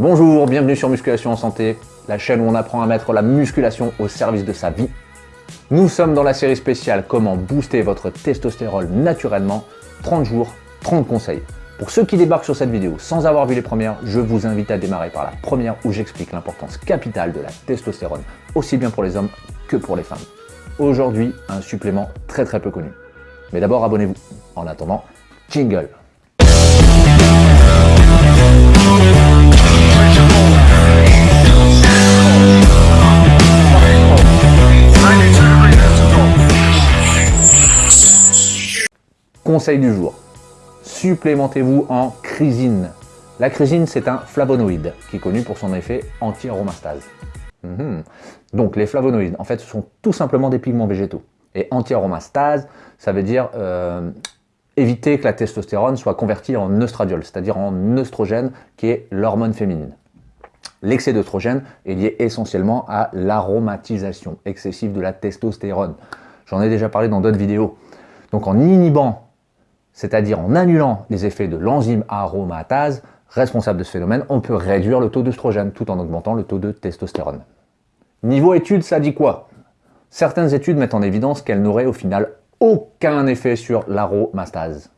Bonjour, bienvenue sur Musculation en Santé, la chaîne où on apprend à mettre la musculation au service de sa vie. Nous sommes dans la série spéciale Comment booster votre testostérone naturellement, 30 jours, 30 conseils. Pour ceux qui débarquent sur cette vidéo sans avoir vu les premières, je vous invite à démarrer par la première où j'explique l'importance capitale de la testostérone, aussi bien pour les hommes que pour les femmes. Aujourd'hui, un supplément très très peu connu. Mais d'abord, abonnez-vous. En attendant, jingle Conseil du jour. Supplémentez-vous en chrysine. La chrysine, c'est un flavonoïde qui est connu pour son effet anti-aromastase. Mhm. Donc les flavonoïdes, en fait, ce sont tout simplement des pigments végétaux. Et anti-aromastase, ça veut dire euh, éviter que la testostérone soit convertie en œstradiol, c'est-à-dire en œstrogène, qui est l'hormone féminine. L'excès d'œstrogène est lié essentiellement à l'aromatisation excessive de la testostérone. J'en ai déjà parlé dans d'autres vidéos. Donc en inhibant, c'est-à-dire en annulant les effets de l'enzyme aromatase responsable de ce phénomène, on peut réduire le taux d'œstrogène tout en augmentant le taux de testostérone. Niveau études, ça dit quoi? Certaines études mettent en évidence qu'elle n'aurait au final aucun effet sur l'aromastase.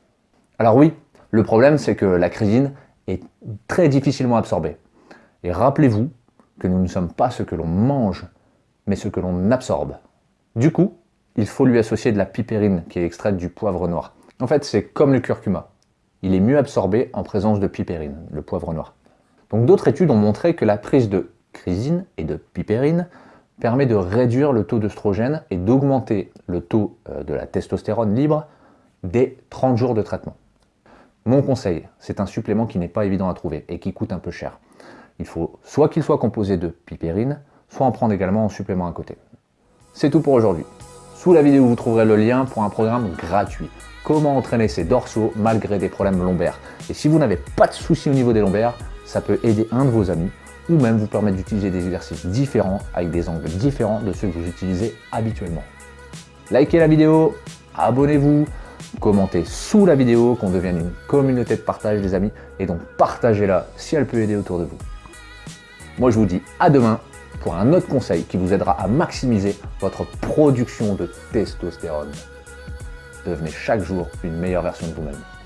Alors oui, le problème c'est que la chrysine est très difficilement absorbée. Et rappelez-vous que nous ne sommes pas ce que l'on mange, mais ce que l'on absorbe. Du coup, il faut lui associer de la pipérine qui est extraite du poivre noir. En fait, c'est comme le curcuma. Il est mieux absorbé en présence de pipérine, le poivre noir. Donc d'autres études ont montré que la prise de chrysine et de pipérine permet de réduire le taux d'œstrogène et d'augmenter le taux euh, de la testostérone libre dès 30 jours de traitement. Mon conseil, c'est un supplément qui n'est pas évident à trouver et qui coûte un peu cher. Il faut soit qu'il soit composé de pipérine, soit en prendre également en supplément à côté. C'est tout pour aujourd'hui. Sous la vidéo, vous trouverez le lien pour un programme gratuit. Comment entraîner ses dorsaux malgré des problèmes lombaires. Et si vous n'avez pas de soucis au niveau des lombaires, ça peut aider un de vos amis ou même vous permettre d'utiliser des exercices différents avec des angles différents de ceux que vous utilisez habituellement. Likez la vidéo, abonnez-vous, commentez sous la vidéo, qu'on devienne une communauté de partage des amis, et donc partagez-la si elle peut aider autour de vous. Moi je vous dis à demain pour un autre conseil qui vous aidera à maximiser votre production de testostérone. Devenez chaque jour une meilleure version de vous-même.